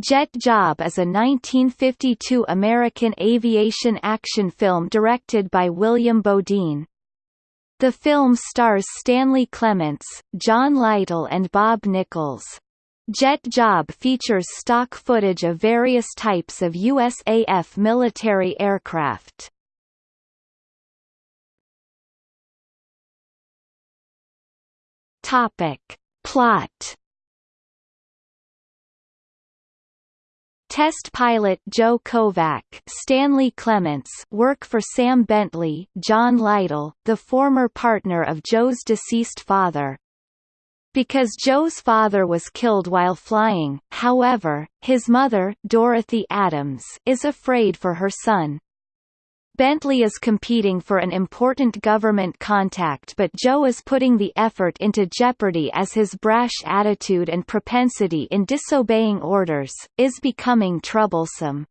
Jet Job is a 1952 American aviation action film directed by William Beaudine. The film stars Stanley Clements, John Litel and Bob Nichols. Jet Job features stock footage of various types of USAF military aircraft. Topic. Plot Test pilot Joe Kovac Stanley Clements work for Sam Bentley John Litel, the former partner of Joe's deceased father. Because Joe's father was killed while flying, however, his mother Dorothy Adams is afraid for her son. Bentley is competing for an important government contact but Joe is putting the effort into jeopardy as his brash attitude and propensity in disobeying orders, is becoming troublesome.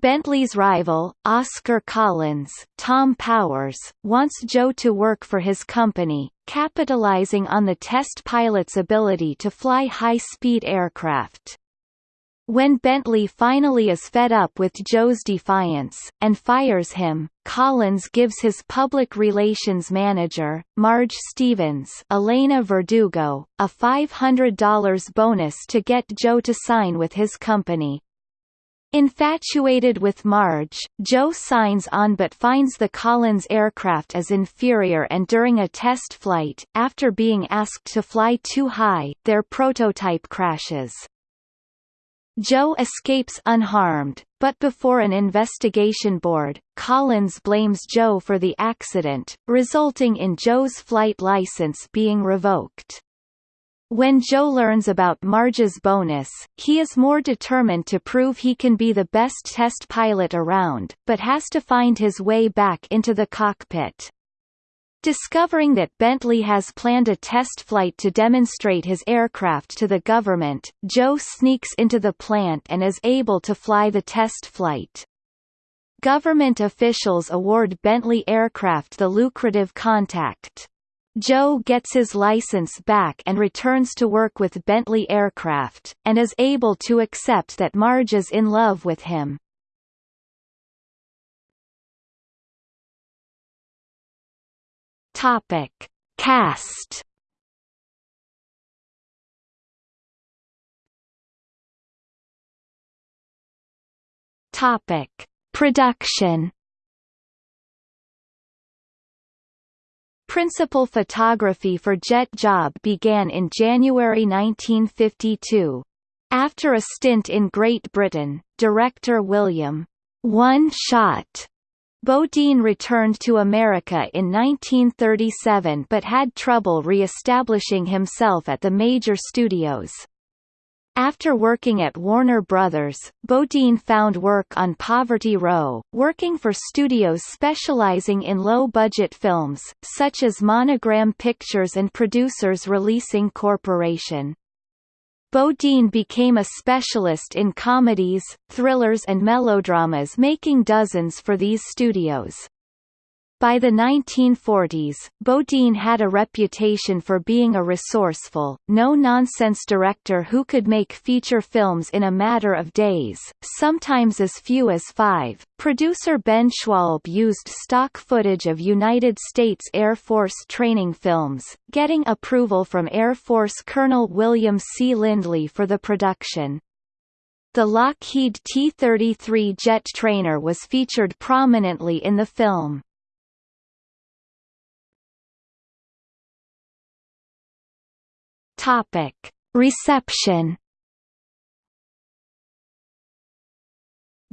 Bentley's rival, Oscar Collins, Tom Powers, wants Joe to work for his company, capitalizing on the test pilot's ability to fly high-speed aircraft. When Bentley finally is fed up with Joe's defiance, and fires him, Collins gives his public relations manager, Marge Stevens Elena Verdugo, a $500 bonus to get Joe to sign with his company. Infatuated with Marge, Joe signs on but finds the Collins aircraft as inferior and during a test flight, after being asked to fly too high, their prototype crashes. Joe escapes unharmed, but before an investigation board, Collins blames Joe for the accident, resulting in Joe's flight license being revoked. When Joe learns about Marge's bonus, he is more determined to prove he can be the best test pilot around, but has to find his way back into the cockpit. Discovering that Bentley has planned a test flight to demonstrate his aircraft to the government, Joe sneaks into the plant and is able to fly the test flight. Government officials award Bentley Aircraft the lucrative contact. Joe gets his license back and returns to work with Bentley Aircraft, and is able to accept that Marge is in love with him. Topic: Cast. Topic: Production. Principal photography for Jet Job began in January 1952. After a stint in Great Britain, director William One Shot Beaudine returned to America in 1937 but had trouble re-establishing himself at the major studios. After working at Warner Brothers, Beaudine found work on Poverty Row, working for studios specializing in low-budget films, such as Monogram Pictures and Producers Releasing Corporation. Beaudine became a specialist in comedies, thrillers and melodramas making dozens for these studios. By the 1940s, Beaudine had a reputation for being a resourceful, no-nonsense director who could make feature films in a matter of days, sometimes as few as five. Producer Ben Schwalb used stock footage of United States Air Force training films, getting approval from Air Force Colonel William C. Lindley for the production. The Lockheed T-33 jet trainer was featured prominently in the film. Topic: Reception.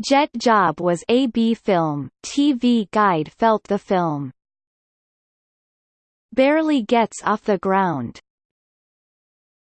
Jet Job was a B film. TV Guide felt the film barely gets off the ground.